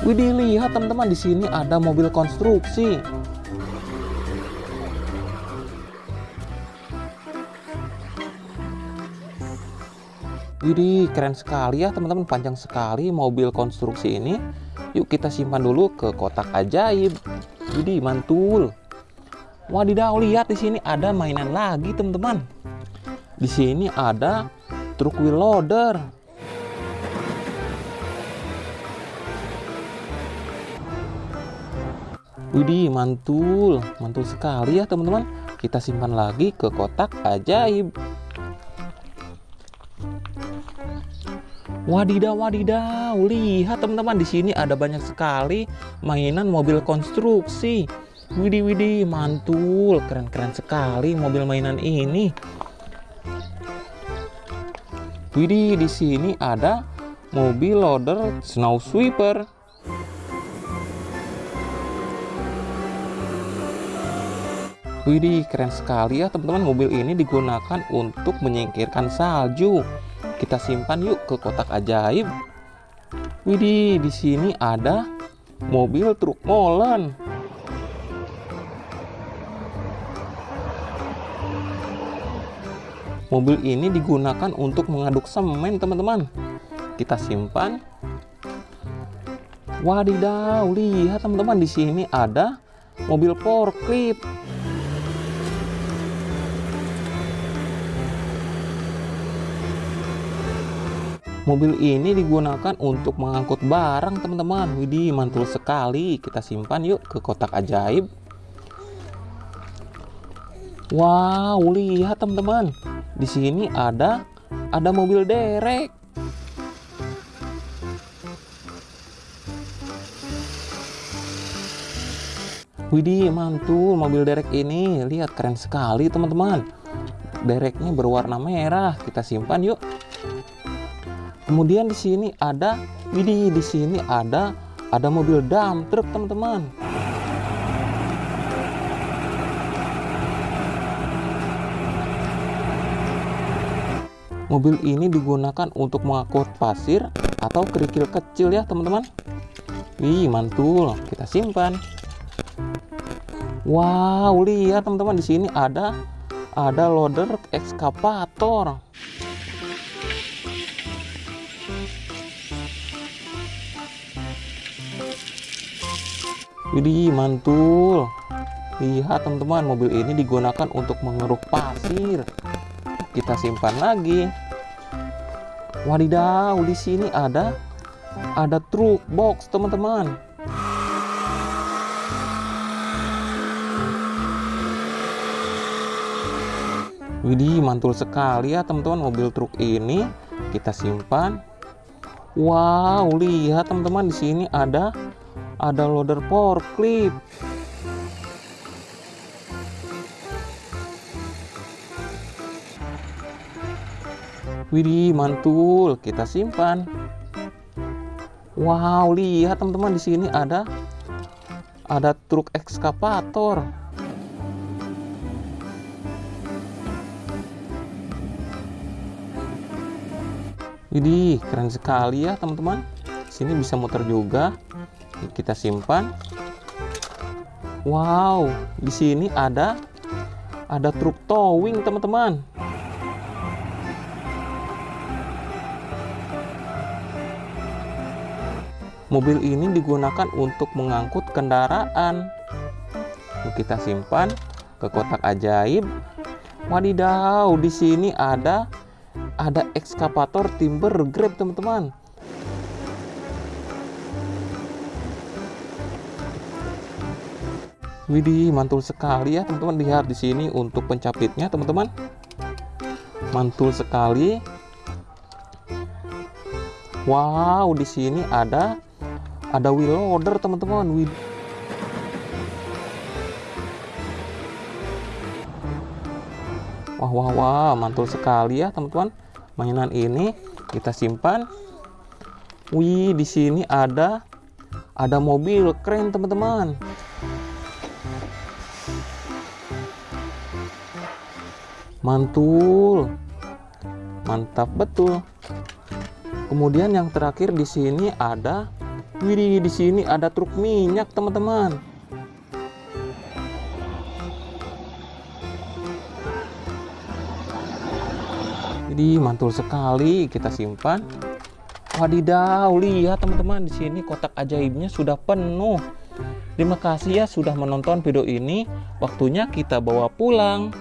Widih, lihat teman-teman di sini ada mobil konstruksi. Widih, keren sekali ya teman-teman, panjang sekali mobil konstruksi ini. Yuk kita simpan dulu ke kotak ajaib. Widih, mantul. Wadidaw, lihat di sini ada mainan lagi teman-teman. Di sini ada truk wheel loader. Widih, mantul. Mantul sekali ya teman-teman. Kita simpan lagi ke kotak ajaib. Wadidaw, wadidaw. Lihat teman-teman di sini ada banyak sekali mainan mobil konstruksi. Widih, widih, mantul. Keren-keren sekali mobil mainan ini. Widih, di sini ada mobil loader snow sweeper. Widih, keren sekali ya teman-teman. Mobil ini digunakan untuk menyingkirkan salju. Kita simpan yuk ke kotak ajaib. Widih, di sini ada mobil truk molen. Mobil ini digunakan untuk mengaduk semen, teman-teman. Kita simpan. Wadidaw, lihat teman-teman di sini ada mobil forklift. Mobil ini digunakan untuk mengangkut barang, teman-teman. Widih, mantul sekali. Kita simpan yuk ke kotak ajaib. Wow, lihat teman-teman. Di sini ada ada mobil derek. Widih, mantul mobil derek ini. Lihat keren sekali, teman-teman. Dereknya berwarna merah. Kita simpan yuk. Kemudian di sini ada, widih, di sini ada ada mobil dump truk teman-teman. Mobil ini digunakan untuk mengangkut pasir atau kerikil kecil ya teman-teman. Wih mantul, kita simpan. Wow, lihat teman-teman di sini ada ada loader ekskavator. Widih, mantul. Lihat teman-teman, mobil ini digunakan untuk mengeruk pasir. Kita simpan lagi. Wadidaw, di sini ada ada truk box, teman-teman. Widih, mantul sekali ya teman-teman mobil truk ini. Kita simpan. Wow, lihat teman-teman di sini ada ada loader forklift Widih, mantul. Kita simpan. Wow, lihat teman-teman di sini ada ada truk ekskavator. Widih, keren sekali ya teman-teman. Sini bisa muter juga kita simpan. Wow di sini ada ada truk towing teman-teman. Mobil ini digunakan untuk mengangkut kendaraan. Kita simpan ke kotak ajaib. Wadidaw di sini ada ada ekskavator timber grab teman-teman Widih, mantul sekali ya teman-teman. Lihat di sini untuk pencapitnya teman-teman. Mantul sekali. Wow, di sini ada ada wheel loader teman-teman. Wah, wah, wah, mantul sekali ya teman-teman. Mainan ini kita simpan. Wih, di sini ada ada mobil keren teman-teman. Mantul mantap betul kemudian yang terakhir di sini ada Widih, di sini ada truk minyak, teman-teman. Jadi mantul sekali kita simpan. Wadidaw, lihat teman-teman di sini kotak ajaibnya sudah penuh. Terima kasih ya sudah menonton video ini. Waktunya kita bawa pulang.